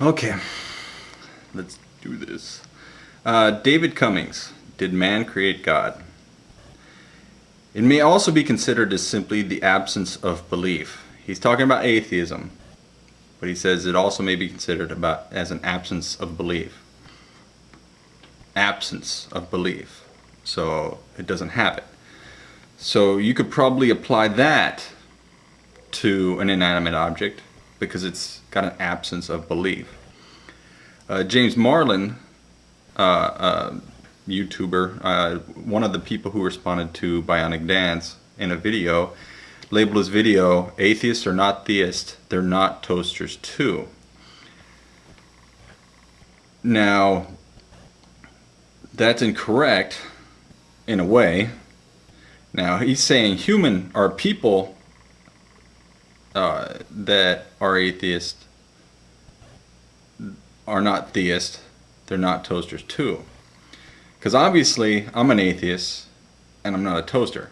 Okay, let's do this. Uh, David Comings, Did Man Create God? It may also be considered as simply the absence of belief. He's talking about atheism, but he says it also may be considered about as an absence of belief. Absence of belief. So it doesn't have it. So you could probably apply that to an inanimate object because it's got an absence of belief. Uh, James Marlin, uh, uh, YouTuber, uh, one of the people who responded to Bionic Dance in a video, labeled his video, Atheists are not theists, they're not toasters too. Now, that's incorrect in a way. Now, he's saying human are people uh, that are atheists are not theists, they're not toasters too. Because obviously, I'm an atheist and I'm not a toaster.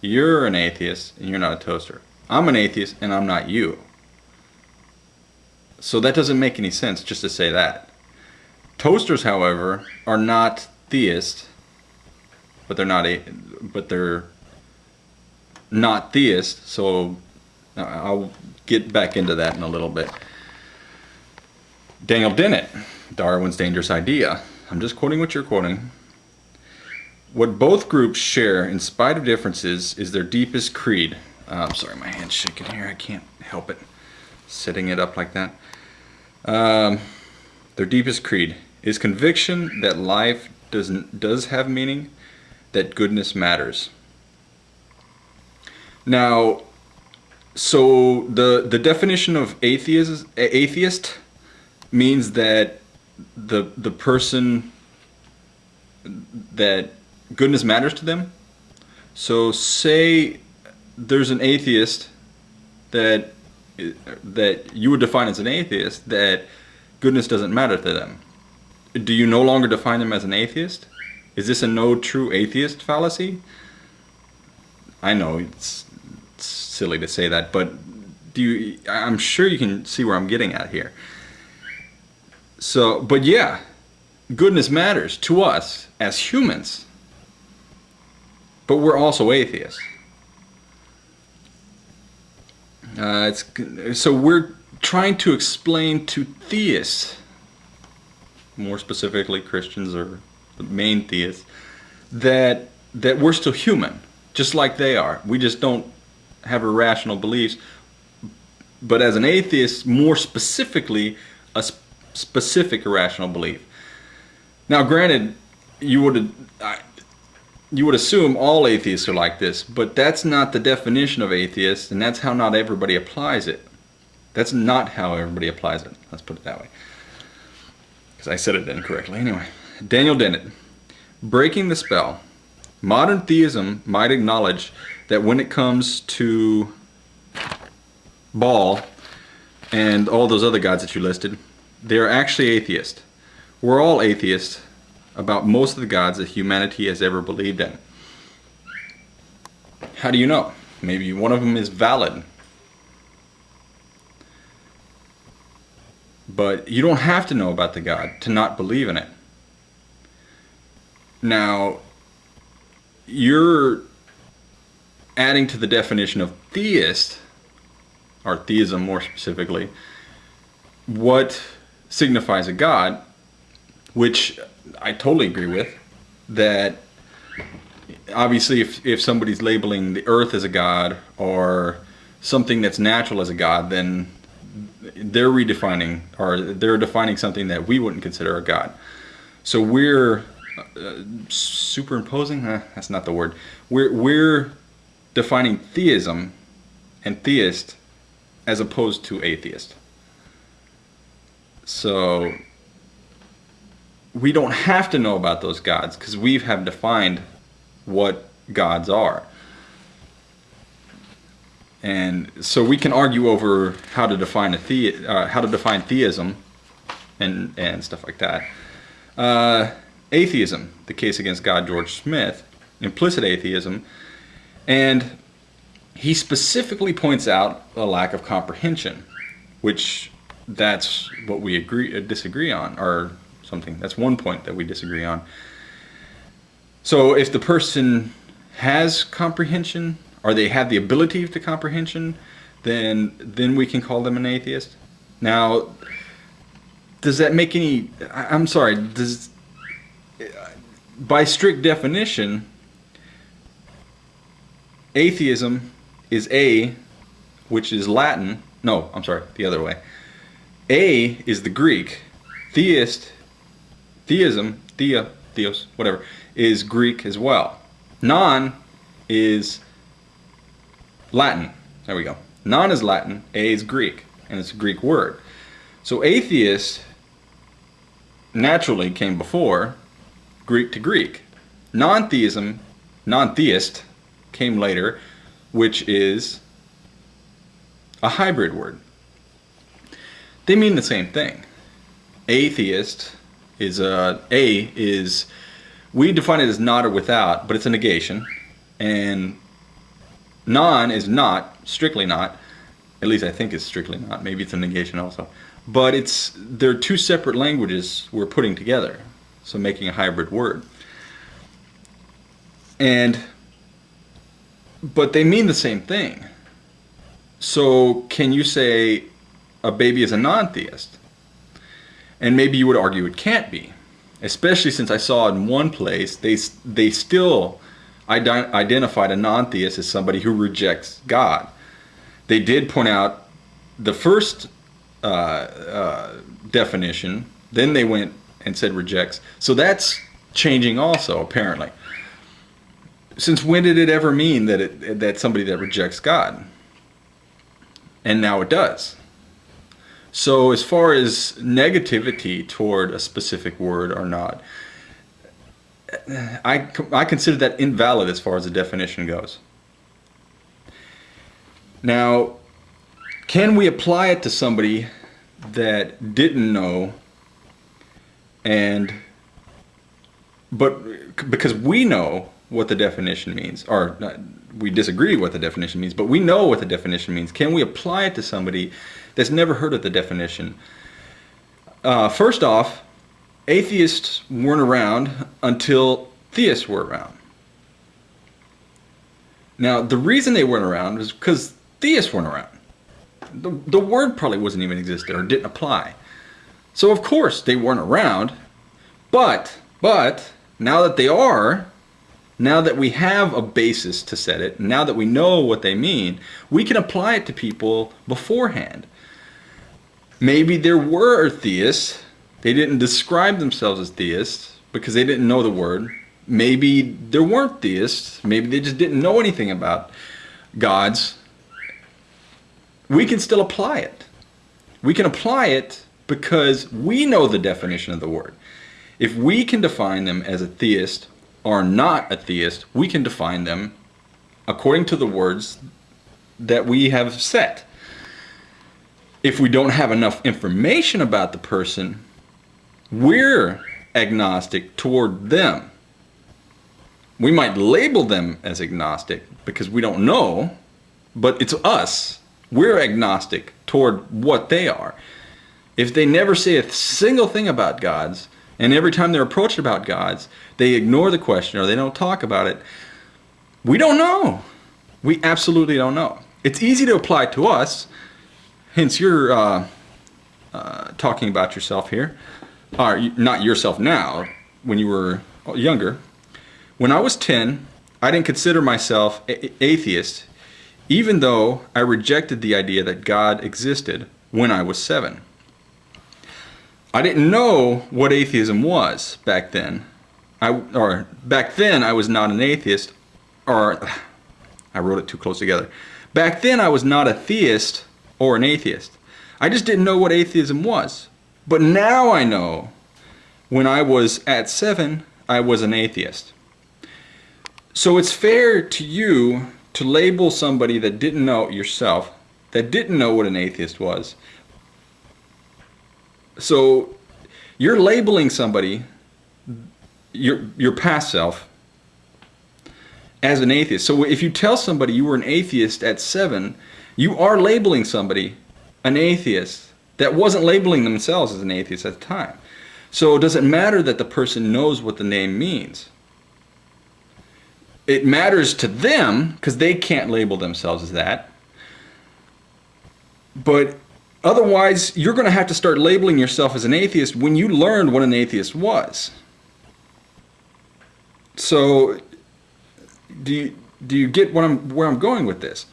You're an atheist and you're not a toaster. I'm an atheist and I'm not you. So that doesn't make any sense just to say that. Toasters, however, are not theists, but they're not a, but they're not theists. So I'll get back into that in a little bit. Daniel Dennett, Darwin's Dangerous Idea. I'm just quoting what you're quoting. What both groups share, in spite of differences, is their deepest creed. Uh, I'm sorry, my hand's shaking here. I can't help it. Setting it up like that. Um, their deepest creed is conviction that life doesn't does have meaning, that goodness matters. Now, so the the definition of atheist atheist means that the the person that goodness matters to them. So say there's an atheist that that you would define as an atheist that goodness doesn't matter to them. Do you no longer define them as an atheist? Is this a no true atheist fallacy? I know it's, it's silly to say that, but do you I'm sure you can see where I'm getting at here. So, but yeah, goodness matters to us as humans. But we're also atheists. Uh, it's, so we're trying to explain to theists, more specifically Christians or the main theists, that that we're still human, just like they are. We just don't have irrational beliefs. But as an atheist, more specifically, a specific irrational belief. Now, granted, you would you would assume all atheists are like this, but that's not the definition of atheist, and that's how not everybody applies it. That's not how everybody applies it. Let's put it that way. Because I said it incorrectly. Anyway, Daniel Dennett. Breaking the spell. Modern theism might acknowledge that when it comes to Baal and all those other gods that you listed, they're actually atheist. We're all atheists about most of the gods that humanity has ever believed in. How do you know? Maybe one of them is valid. But you don't have to know about the God to not believe in it. Now, you're adding to the definition of theist, or theism more specifically, what signifies a God, which I totally agree with, that obviously if, if somebody's labeling the earth as a God or something that's natural as a God, then they're redefining or they're defining something that we wouldn't consider a God. So we're uh, superimposing, uh, that's not the word. We're, we're defining theism and theist as opposed to atheist. So we don't have to know about those gods because we have defined what gods are. And so we can argue over how to define a the, uh, how to define theism and and stuff like that. Uh, atheism, the case against God, George Smith, implicit atheism, and he specifically points out a lack of comprehension, which that's what we agree uh, disagree on, or something. That's one point that we disagree on. So if the person has comprehension, or they have the ability to comprehension, then then we can call them an atheist. Now, does that make any? I'm sorry. Does by strict definition, atheism is a, which is Latin. No, I'm sorry, the other way. A is the Greek. Theist, theism, thea, theos, whatever, is Greek as well. Non is Latin. There we go. Non is Latin, A is Greek, and it's a Greek word. So atheist naturally came before Greek to Greek. Non-theism, non-theist came later, which is a hybrid word. They mean the same thing. Atheist is a a is we define it as not or without, but it's a negation, and non is not strictly not. At least I think it's strictly not. Maybe it's a negation also. But it's they're two separate languages we're putting together, so making a hybrid word. And but they mean the same thing. So can you say a baby is a non-theist? And maybe you would argue it can't be, especially since I saw in one place they they still identified a non-theist as somebody who rejects God. They did point out the first uh, uh, definition, then they went and said rejects. So that's changing also, apparently. Since when did it ever mean that it that somebody that rejects God? And now it does. So as far as negativity toward a specific word or not, I, I consider that invalid as far as the definition goes. Now, can we apply it to somebody that didn't know and but because we know what the definition means or not, we disagree what the definition means but we know what the definition means. Can we apply it to somebody that's never heard of the definition? Uh, first off atheists weren't around until theists were around. Now the reason they weren't around is because theists weren't around. The, the word probably wasn't even existed or didn't apply. So of course they weren't around, but, but, now that they are, now that we have a basis to set it, now that we know what they mean, we can apply it to people beforehand. Maybe there were theists, they didn't describe themselves as theists because they didn't know the word. Maybe there weren't theists, maybe they just didn't know anything about gods we can still apply it. We can apply it because we know the definition of the word. If we can define them as a theist or not a theist, we can define them according to the words that we have set. If we don't have enough information about the person, we're agnostic toward them. We might label them as agnostic because we don't know, but it's us we're agnostic toward what they are. If they never say a single thing about gods, and every time they're approached about gods, they ignore the question or they don't talk about it, we don't know. We absolutely don't know. It's easy to apply to us, hence you're uh, uh, talking about yourself here, or not yourself now, when you were younger. When I was 10, I didn't consider myself atheist even though I rejected the idea that God existed when I was seven. I didn't know what atheism was back then. I, or back then I was not an atheist, or I wrote it too close together. Back then I was not a theist or an atheist. I just didn't know what atheism was. But now I know when I was at seven, I was an atheist. So it's fair to you to label somebody that didn't know yourself, that didn't know what an atheist was. So you're labeling somebody, your, your past self, as an atheist. So if you tell somebody you were an atheist at seven, you are labeling somebody an atheist that wasn't labeling themselves as an atheist at the time. So it does it matter that the person knows what the name means? It matters to them because they can't label themselves as that. But otherwise, you're going to have to start labeling yourself as an atheist when you learned what an atheist was. So do you, do you get what I'm, where I'm going with this?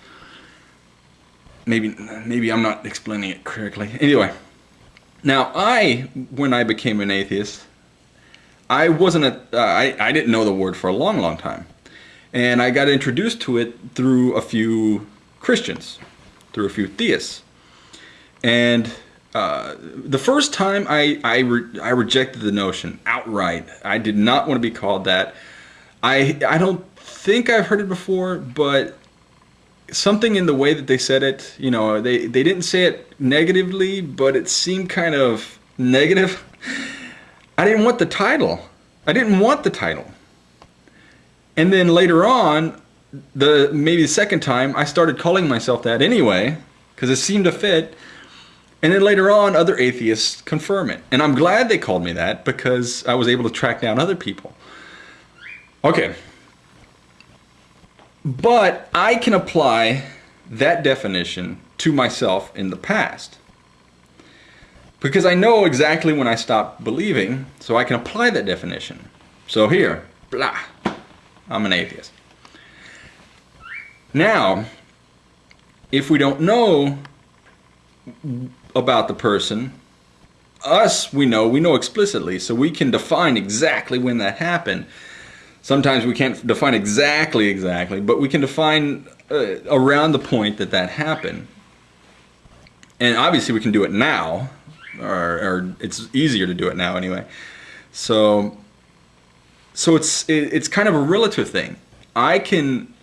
Maybe, maybe I'm not explaining it correctly. Anyway, now I, when I became an atheist, I wasn't a, uh, I, I didn't know the word for a long, long time. And I got introduced to it through a few Christians, through a few theists. And uh, the first time I, I, re I rejected the notion outright. I did not want to be called that. I, I don't think I've heard it before, but something in the way that they said it, you know, they, they didn't say it negatively, but it seemed kind of negative. I didn't want the title. I didn't want the title. And then later on, the maybe the second time, I started calling myself that anyway, because it seemed to fit. And then later on, other atheists confirm it. And I'm glad they called me that because I was able to track down other people. Okay, but I can apply that definition to myself in the past. Because I know exactly when I stopped believing, so I can apply that definition. So here, blah, I'm an atheist. Now, if we don't know about the person, us, we know, we know explicitly, so we can define exactly when that happened Sometimes we can't define exactly exactly, but we can define uh, around the point that that happened. And obviously we can do it now, or, or it's easier to do it now anyway. So, so it's it, it's kind of a relative thing. I can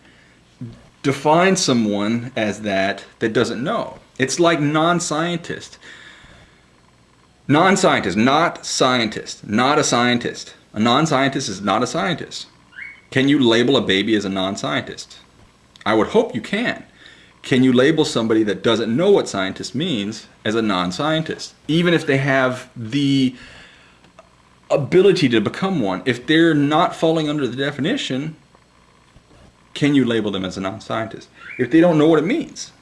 define someone as that that doesn't know. It's like non-scientist. Non-scientist, not scientist, not a scientist. A non-scientist is not a scientist. Can you label a baby as a non-scientist? I would hope you can. Can you label somebody that doesn't know what scientist means as a non-scientist? Even if they have the ability to become one, if they're not falling under the definition, can you label them as a non-scientist? If they don't know what it means.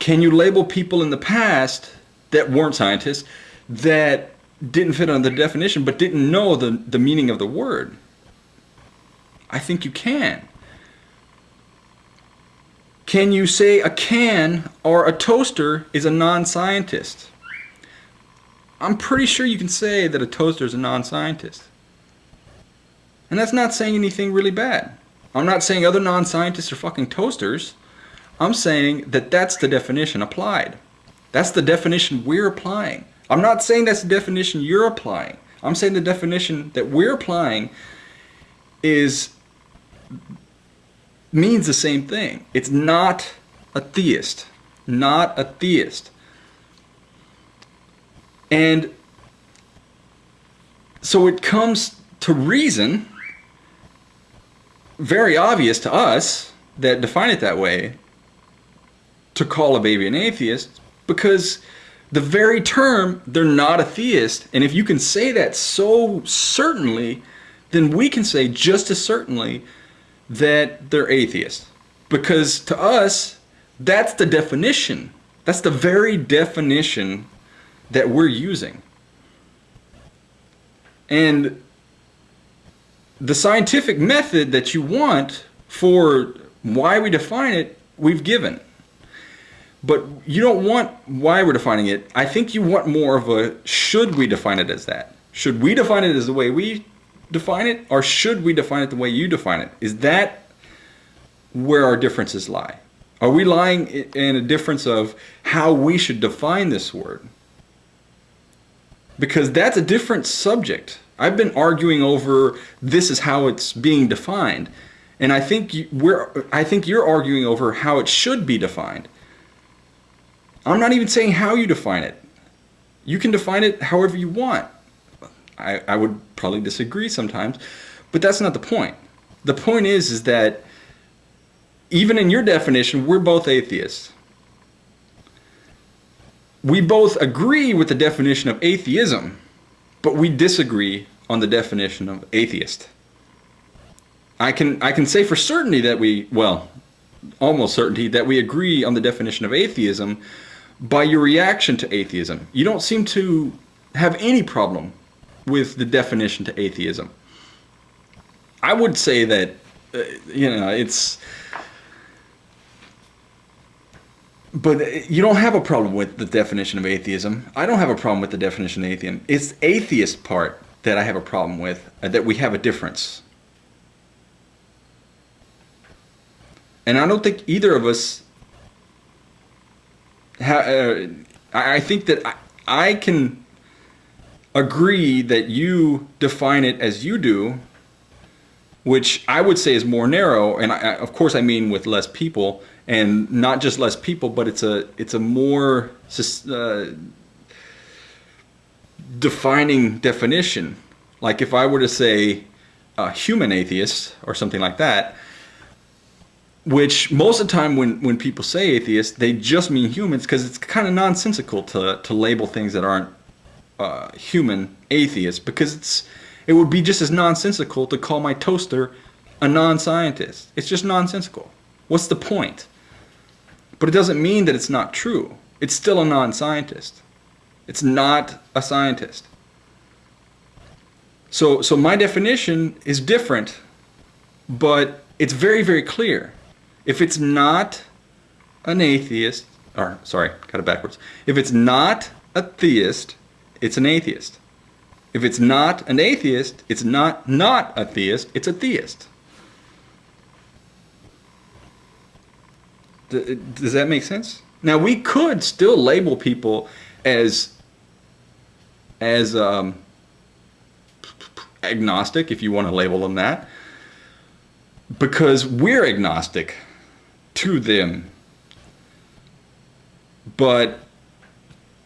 Can you label people in the past that weren't scientists that didn't fit on the definition but didn't know the, the meaning of the word. I think you can. Can you say a can or a toaster is a non-scientist? I'm pretty sure you can say that a toaster is a non-scientist. And that's not saying anything really bad. I'm not saying other non-scientists are fucking toasters. I'm saying that that's the definition applied. That's the definition we're applying. I'm not saying that's the definition you're applying. I'm saying the definition that we're applying is means the same thing. It's not a theist. Not a theist. And so it comes to reason, very obvious to us that define it that way, to call a baby an atheist because the very term, they're not a theist. And if you can say that so certainly, then we can say just as certainly that they're atheists. Because to us, that's the definition. That's the very definition that we're using. And the scientific method that you want for why we define it, we've given. But you don't want why we're defining it. I think you want more of a should we define it as that? Should we define it as the way we define it or should we define it the way you define it? Is that where our differences lie? Are we lying in a difference of how we should define this word? Because that's a different subject. I've been arguing over this is how it's being defined. And I think we're I think you're arguing over how it should be defined. I'm not even saying how you define it. You can define it however you want. I, I would probably disagree sometimes, but that's not the point. The point is, is that even in your definition, we're both atheists. we both agree with the definition of atheism, but we disagree on the definition of atheist. I can I can say for certainty that we well, almost certainty that we agree on the definition of atheism by your reaction to atheism. You don't seem to have any problem with the definition to atheism. I would say that uh, you know it's but you don't have a problem with the definition of atheism. I don't have a problem with the definition of atheism. It's atheist part that I have a problem with, uh, that we have a difference. And I don't think either of us. Uh, I think that I, I can agree that you define it as you do, which I would say is more narrow. And I, of course, I mean with less people, and not just less people, but it's a it's a more uh, defining definition. Like if I were to say a human atheist or something like that, which most of the time when, when people say atheist, they just mean humans because it's kind of nonsensical to, to label things that aren't uh, human atheists because it's it would be just as nonsensical to call my toaster a non-scientist. It's just nonsensical. What's the point? But it doesn't mean that it's not true. It's still a non-scientist. It's not a scientist. So, so my definition is different, but it's very, very clear. If it's not an atheist, or sorry, got it backwards. If it's not a theist, it's an atheist. If it's not an atheist, it's not not a theist, it's a theist. Does that make sense? Now we could still label people as as um, agnostic, if you want to label them that, because we're agnostic to them. But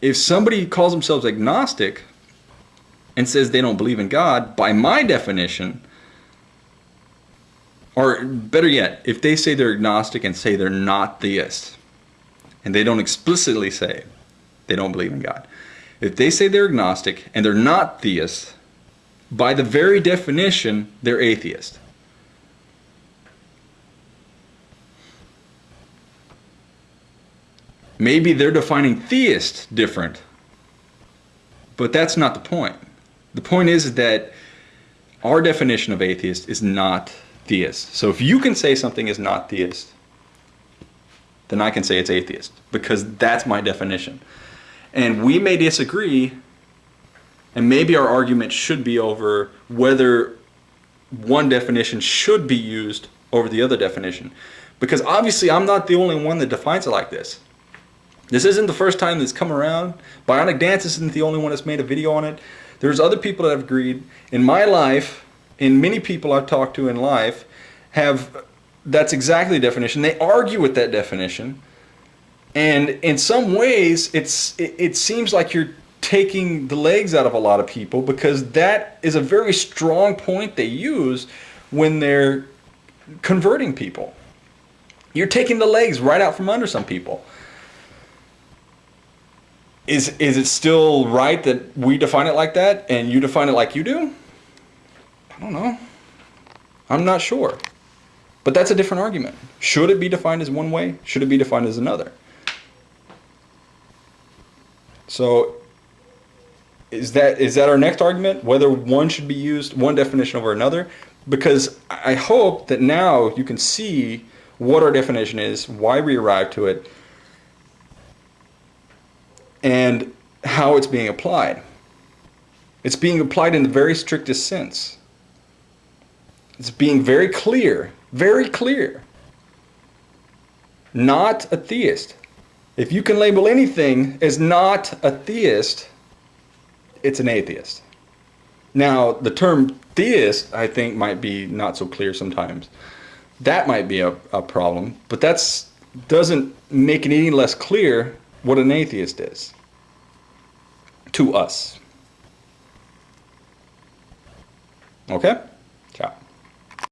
if somebody calls themselves agnostic and says they don't believe in God, by my definition, or better yet, if they say they're agnostic and say they're not theists, and they don't explicitly say they don't believe in God, if they say they're agnostic and they're not theists, by the very definition, they're atheist. Maybe they're defining theist different, but that's not the point. The point is that our definition of atheist is not theist. So if you can say something is not theist, then I can say it's atheist because that's my definition. And we may disagree, and maybe our argument should be over whether one definition should be used over the other definition. Because obviously, I'm not the only one that defines it like this. This isn't the first time that's come around. Bionic Dance isn't the only one that's made a video on it. There's other people that have agreed. In my life, and many people I've talked to in life have that's exactly the definition. They argue with that definition. And in some ways, it's it, it seems like you're taking the legs out of a lot of people because that is a very strong point they use when they're converting people. You're taking the legs right out from under some people. Is is it still right that we define it like that and you define it like you do? I don't know. I'm not sure. But that's a different argument. Should it be defined as one way? Should it be defined as another? So is that is that our next argument? Whether one should be used, one definition over another? Because I hope that now you can see what our definition is, why we arrived to it, and how it's being applied. It's being applied in the very strictest sense. It's being very clear, very clear. Not a theist. If you can label anything as not a theist, it's an atheist. Now, the term theist, I think, might be not so clear sometimes. That might be a, a problem, but that doesn't make it any less clear what an atheist is to us. Okay?